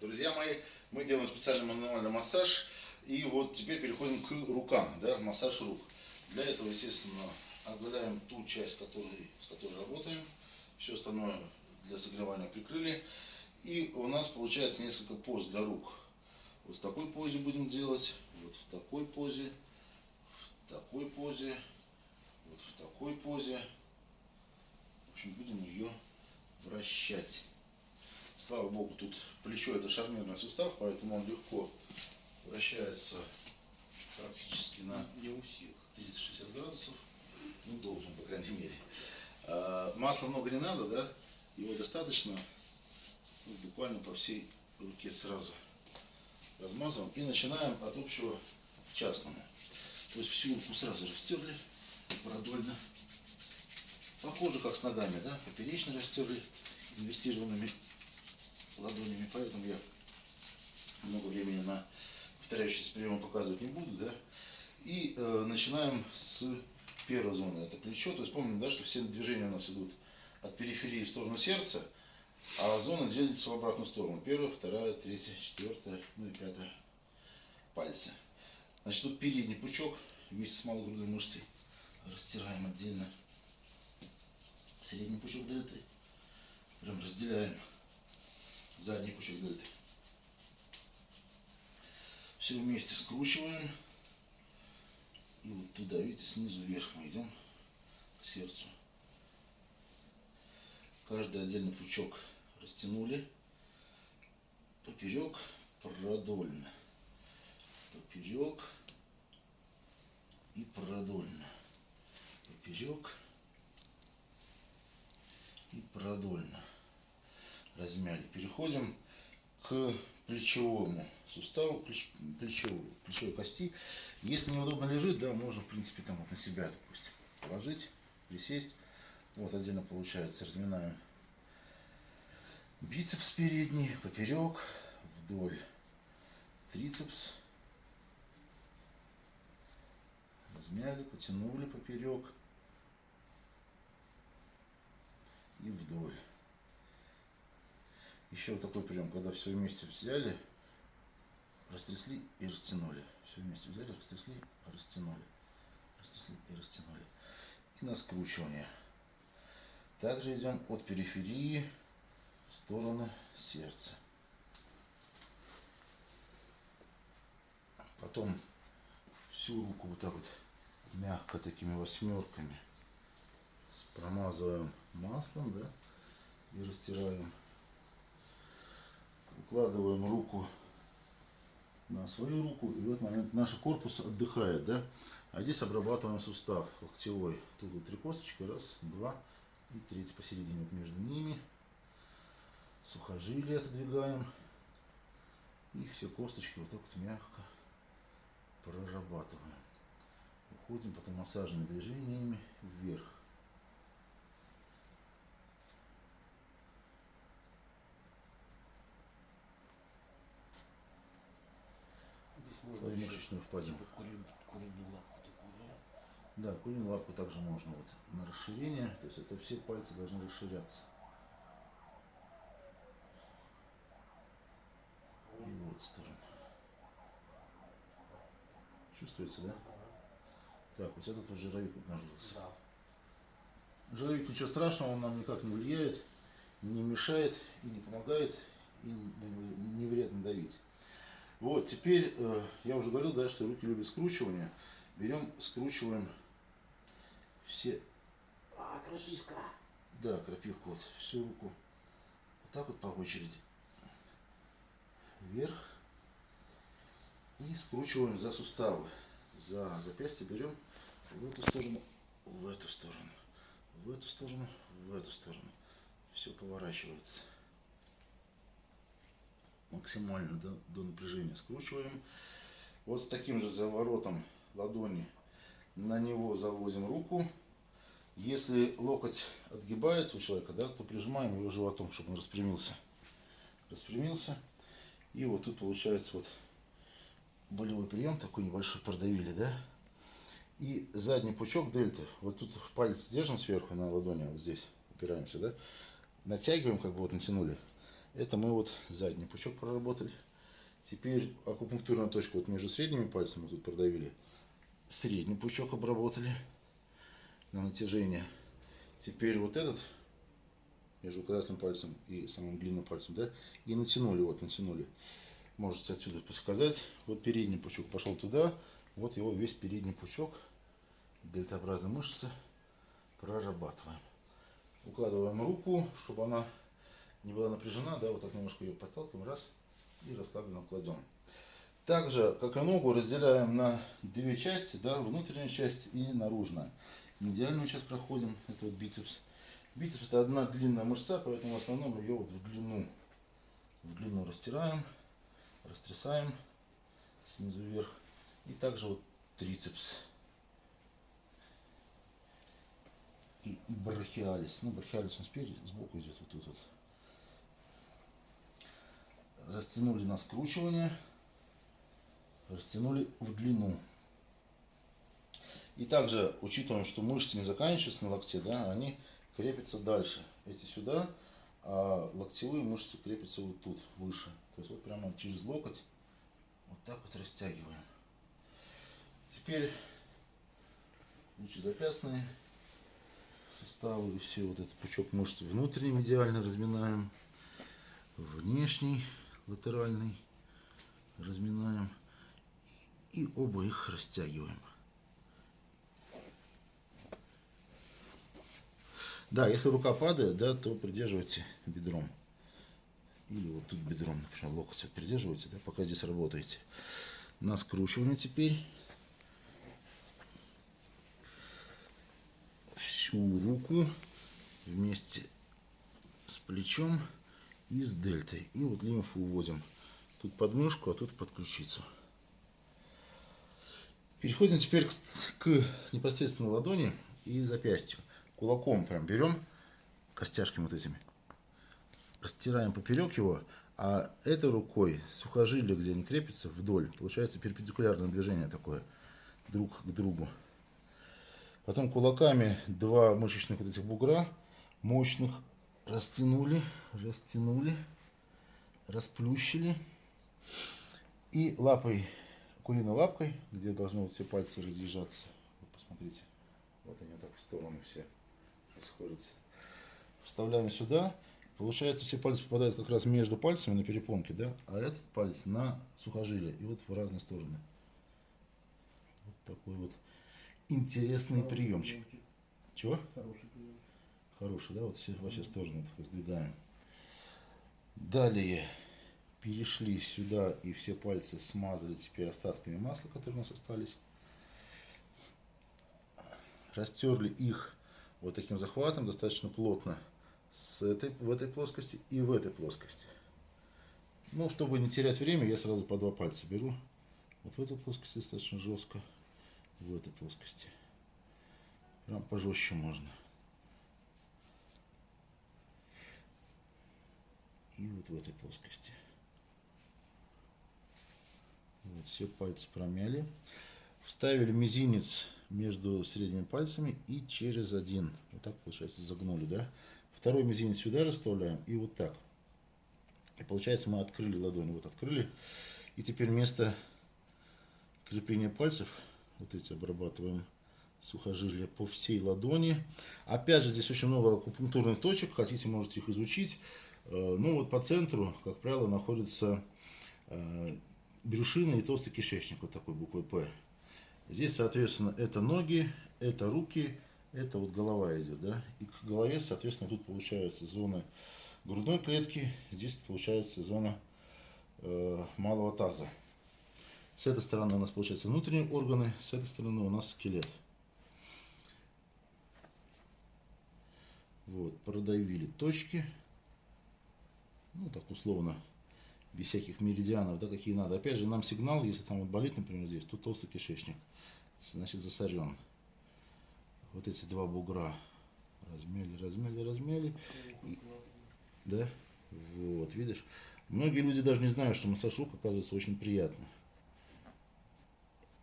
Друзья мои, мы делаем специальный мануальный массаж. И вот теперь переходим к рукам, да, массаж рук. Для этого, естественно, оголяем ту часть, который, с которой работаем. Все остальное для согревания прикрыли. И у нас получается несколько поз для рук. Вот в такой позе будем делать, вот в такой позе, в такой позе, вот в такой позе. В общем, будем ее вращать. Слава богу, тут плечо это шарнирный сустав, поэтому он легко вращается практически на Не у всех. 360 градусов. Ну, должен, по крайней мере. А, масла много не надо, да? Его достаточно. Ну, буквально по всей руке сразу размазываем. И начинаем от общего к частному. То есть всю руку сразу растерли продольно. Похоже, как с ногами, да? Поперечно растерли инвестированными ладонями. Поэтому я много времени на повторяющийся прием показывать не буду, да. И э, начинаем с первой зоны, это плечо. То есть помним, да, что все движения у нас идут от периферии в сторону сердца, а зона делится в обратную сторону. Первая, вторая, третья, четвертая, ну и пятая пальцы. Значит, тут передний пучок вместе с малогрудной мышцей растираем отдельно. Средний пучок дельты. Прям разделяем. Задний пучок дельты. Все вместе скручиваем. И вот туда, видите, снизу вверх мы идем к сердцу. Каждый отдельный пучок растянули. Поперек, продольно. Поперек и продольно. Поперек и продольно. Размяли. Переходим к плечевому суставу, плеч, плечевой, плечевой кости. Если неудобно лежит, да, можно, в принципе, там вот на себя, допустим, положить, присесть. Вот отдельно получается, разминаем бицепс передний, поперек, вдоль, трицепс. Размяли, потянули поперек и вдоль. Еще вот такой прием, когда все вместе взяли, растрясли и растянули. Все вместе взяли, растрясли, растянули. Растрясли и растянули. И на скручивание. Также идем от периферии в сторону сердца. Потом всю руку вот так вот мягко такими восьмерками промазываем маслом, да, и растираем укладываем руку на свою руку, и в этот момент наш корпус отдыхает, да? А здесь обрабатываем сустав локтевой. Тут вот три косточки, раз, два и третий посередине вот между ними. Сухожилие отодвигаем. И все косточки вот так вот мягко прорабатываем. Уходим потом массажными движениями вверх. Еще Мышечную впадину. типа да? Куриную лапку также можно вот на расширение, то есть это все пальцы должны расширяться. И вот сторону. Чувствуется, да? Так, вот этот вот жировик обнаружился. Да. Жировик ничего страшного, он нам никак не влияет, не мешает и не помогает, и не вредно давить. Вот, теперь, э, я уже говорил, да, что руки любят скручивание. Берем, скручиваем все, А, красивка. да, крапивку, вот, всю руку. Вот так вот по очереди. Вверх. И скручиваем за суставы. За запястье берем в эту сторону, в эту сторону, в эту сторону, в эту сторону. Все поворачивается. Максимально до, до напряжения скручиваем. Вот с таким же заворотом ладони на него заводим руку. Если локоть отгибается у человека, да, то прижимаем его животом, чтобы он распрямился. Распрямился. И вот тут получается вот болевой прием, такой небольшой продавили, да. И задний пучок дельты, вот тут палец держим сверху на ладони, вот здесь упираемся, да. Натягиваем, как бы вот натянули. Это мы вот задний пучок проработали. Теперь акупунктурная точка вот между средними пальцами тут продавили. Средний пучок обработали на натяжение. Теперь вот этот между указательным пальцем и самым длинным пальцем, да, и натянули, вот натянули. Можете отсюда сказать. Вот передний пучок пошел туда, вот его весь передний пучок дельтообразной мышцы прорабатываем. Укладываем руку, чтобы она не была напряжена, да, вот так немножко ее подталкиваем, раз, и расслабленно кладем. Также, как и ногу, разделяем на две части, да, внутренняя часть и наружная. Медиальную часть проходим, это вот бицепс. Бицепс это одна длинная мышца, поэтому в основном ее вот в длину, в длину растираем, растрясаем снизу вверх. И также вот трицепс. И брахиалис. Ну, брахиалис он спереди, сбоку идет вот тут вот. Растянули на скручивание. Растянули в длину. И также учитываем, что мышцы не заканчиваются на локте, да, они крепятся дальше. Эти сюда, а локтевые мышцы крепятся вот тут, выше. То есть вот прямо через локоть вот так вот растягиваем. Теперь лучезапястные суставы все вот этот пучок мышц внутренний медиально разминаем, внешний латеральный разминаем и оба их растягиваем. Да, если рука падает, да, то придерживайте бедром. Или вот тут бедром, например, локоть вот придерживайте, да, пока здесь работаете. На скручивание теперь. Всю руку вместе с плечом и с дельтой. И вот лимфу уводим. Тут под мышку, а тут под ключицу. Переходим теперь к, к непосредственно ладони и запястью кулаком прям берем костяшки вот этими, растираем поперек его, а этой рукой сухожилие, где они крепятся, вдоль. Получается перпендикулярное движение такое друг к другу. Потом кулаками два мышечных вот этих бугра мощных растянули, растянули, расплющили. И лапой, куриной лапкой, где должны вот все пальцы разъезжаться, вот посмотрите, вот они вот так в сторону все расходятся. Вставляем сюда. Получается, все пальцы попадают как раз между пальцами на перепонке, да, а этот палец на сухожилие. И вот в разные стороны. Вот такой вот интересный приемчик. Чего? Хороший. Хороший, да, вот во все стороны так сдвигаем. Далее перешли сюда и все пальцы смазали теперь остатками масла, которые у нас остались. Растерли их вот таким захватом достаточно плотно с этой, в этой плоскости и в этой плоскости. Ну, чтобы не терять время, я сразу по два пальца беру. Вот в этой плоскости достаточно жестко, в этой плоскости. Прям пожестче можно. И вот в этой плоскости. Вот, все пальцы промяли. Вставили мизинец между средними пальцами и через один. Вот так, получается, загнули, да? Второй мизинец сюда расставляем и вот так. И получается, мы открыли ладонь. Вот открыли. И теперь вместо крепления пальцев, вот эти обрабатываем сухожилия по всей ладони. Опять же, здесь очень много акупунктурных точек. Хотите, можете их изучить. Э, ну вот по центру, как правило, находится э, брюшина и толстый кишечник. Вот такой буквой П. Здесь, соответственно, это ноги, это руки, это вот голова идет, да. И к голове, соответственно, тут получается зона грудной клетки, здесь получается зона э, малого таза. С этой стороны у нас получается внутренние органы, с этой стороны у нас скелет. Вот, продавили точки. Ну, так условно, без всяких меридианов, да, какие надо. Опять же, нам сигнал, если там вот болит, например, здесь, тут толстый кишечник значит засорен. Вот эти два бугра размяли, размяли, размяли. И, да, вот, видишь. Многие люди даже не знают, что массаж рук оказывается очень приятно.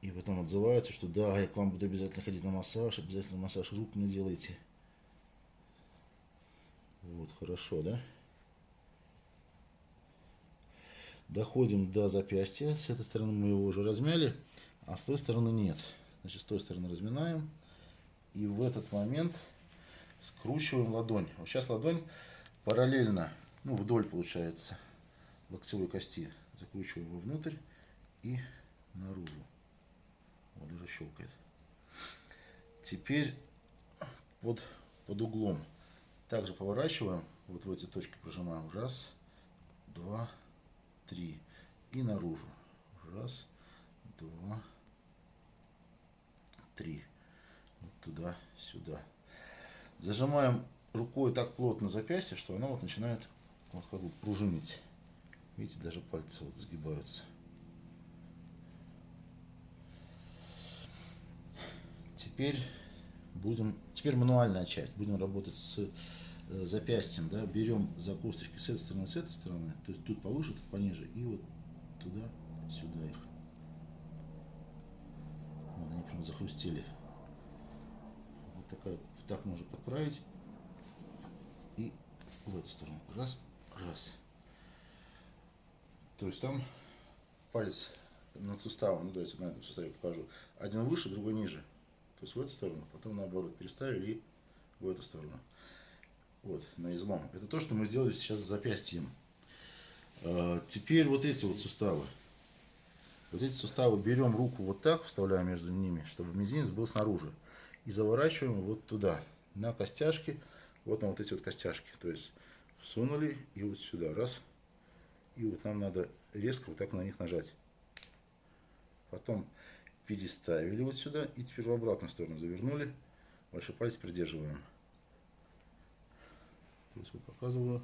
И потом отзываются, что да, я к вам буду обязательно ходить на массаж, обязательно массаж рук мне делайте. Вот, хорошо, да? Доходим до запястья. С этой стороны мы его уже размяли, а с той стороны нет. Значит, с той стороны разминаем. И в этот момент скручиваем ладонь. Вот сейчас ладонь параллельно, ну вдоль получается, локтевой кости. Закручиваем его внутрь и наружу. Вот уже щелкает. Теперь под, под углом. Также поворачиваем, вот в эти точки прожимаем. Раз, два, три. И наружу. Раз, два, три. Вот туда, сюда. Зажимаем рукой так плотно запястье, что оно вот начинает вот как бы пружинить. Видите, даже пальцы вот сгибаются. Теперь будем, теперь мануальная часть. Будем работать с запястьем, да, берем за косточки с этой стороны, с этой стороны, то есть тут повыше, тут пониже, и вот туда, сюда их. Вот они прям захрустели. Вот такая, так можно подправить. И в эту сторону. Раз, раз. То есть там палец над суставом, ну давайте на этом суставе покажу. Один выше, другой ниже. То есть в эту сторону, потом наоборот переставили и в эту сторону. Вот, на излом. Это то, что мы сделали сейчас с запястьем. А, теперь вот эти вот суставы. Вот эти суставы берем руку вот так, вставляем между ними, чтобы мизинец был снаружи. И заворачиваем вот туда, на костяшки, вот на вот эти вот костяшки. То есть всунули и вот сюда, раз. И вот нам надо резко вот так на них нажать. Потом переставили вот сюда и теперь в обратную сторону завернули. Большой палец придерживаем. То есть вот показываю.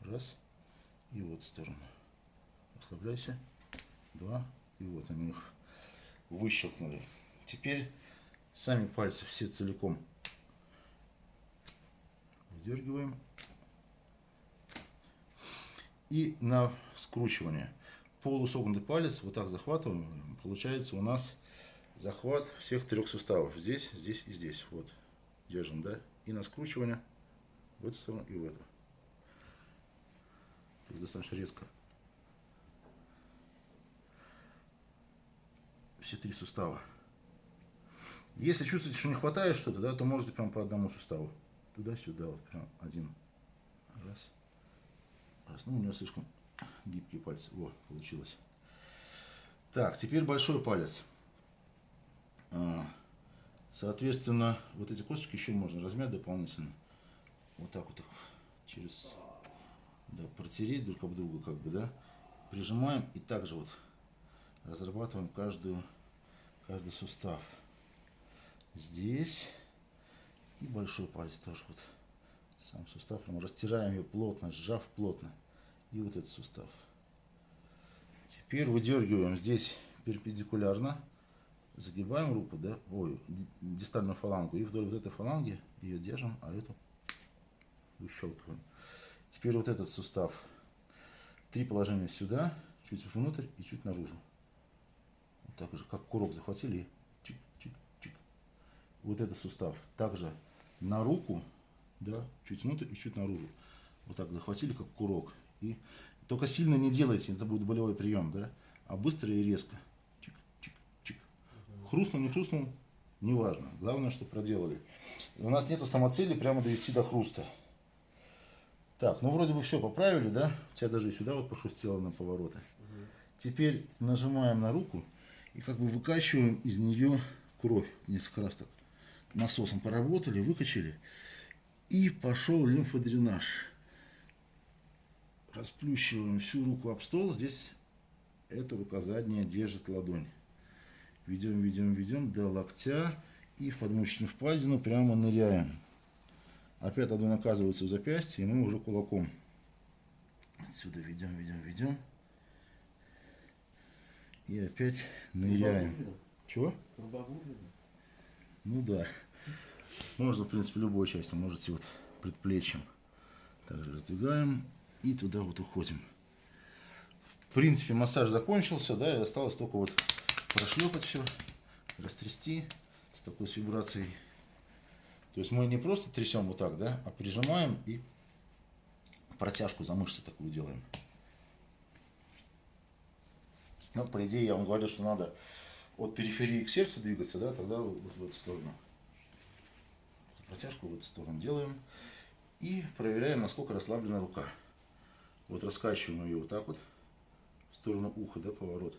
Раз. И вот сторону. Расслабляйся. Два. И вот они их выщелкнули. Теперь сами пальцы все целиком выдергиваем. И на скручивание полусогнутый палец вот так захватываем, получается у нас захват всех трех суставов. Здесь, здесь и здесь. Вот. Держим, да? И на скручивание в эту сторону и в эту. То есть достаточно резко. Все три сустава. Если чувствуете, что не хватает что-то, да, то можете прям по одному суставу. Туда-сюда, вот прям один. Раз. Раз. Ну, у него слишком гибкие пальцы. О, получилось. Так, теперь большой палец. А, соответственно, вот эти косточки еще можно размять дополнительно. Вот так вот их через... Да, протереть друг об друга, как бы, да. Прижимаем и также вот разрабатываем каждую, каждый сустав. Здесь и большой палец тоже вот. Сам сустав прям растираем ее плотно, сжав плотно и вот этот сустав. Теперь выдергиваем здесь перпендикулярно, загибаем руку, да, ой, дистальную фалангу, и вдоль вот этой фаланги ее держим, а эту выщелкиваем. Теперь вот этот сустав. Три положения сюда, чуть внутрь и чуть наружу. Вот так же, как курок захватили чик-чик-чик. Вот этот сустав. Также на руку, да, чуть внутрь и чуть наружу. Вот так захватили, как курок. И только сильно не делайте, это будет болевой прием, да? А быстро и резко. Чик, чик, чик. Хрустнул, не хрустнул, неважно. Главное, что проделали. У нас нету самоцели прямо довести до хруста. Так, ну вроде бы все поправили, да? У тебя даже и сюда вот похрустело на повороты. Угу. Теперь нажимаем на руку и как бы выкачиваем из нее кровь. Несколько раз так насосом поработали, выкачали. И пошел лимфодренаж расплющиваем всю руку об стол. Здесь эта рука задняя держит ладонь. Ведем, ведем, ведем до локтя и в подмышечную впадину прямо ныряем. Опять ладонь оказывается в запястье, и мы уже кулаком. Отсюда ведем, ведем, ведем. И опять ныряем. Чего? Ну да. Можно, в принципе, любой частью. Можете вот предплечьем. Также раздвигаем и туда вот уходим. В принципе, массаж закончился, да, и осталось только вот прошлепать все, растрясти с такой с вибрацией. То есть мы не просто трясем вот так, да, а прижимаем и протяжку за мышцы такую делаем. Ну, по идее, я вам говорил, что надо от периферии к сердцу двигаться, да, тогда вот в эту сторону. Протяжку в эту сторону делаем. И проверяем, насколько расслаблена рука. Вот раскачиваем ее вот так вот, в сторону уха, да, поворот.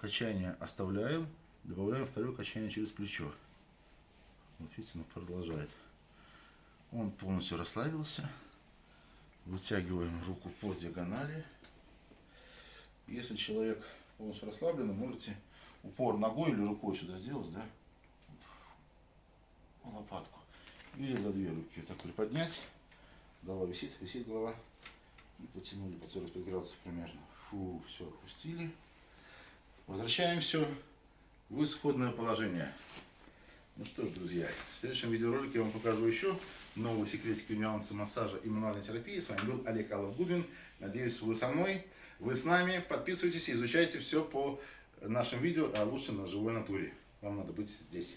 Качание оставляем, добавляем второе качание через плечо. Вот видите, оно продолжает. Он полностью расслабился. Вытягиваем руку по диагонали. Если человек полностью расслаблен, можете упор ногой или рукой сюда сделать, да, лопатку. Или за две руки вот так приподнять. Голова висит, висит голова. И потянули по 45 градусов примерно. Фу, все, отпустили. Возвращаем все в исходное положение. Ну что ж, друзья, в следующем видеоролике я вам покажу еще новые секретики и нюансы массажа и мануальной терапии. С вами был Олег Аллов-Губин. Надеюсь, вы со мной, вы с нами. Подписывайтесь изучайте все по нашим видео, а лучше на живой натуре. Вам надо быть здесь.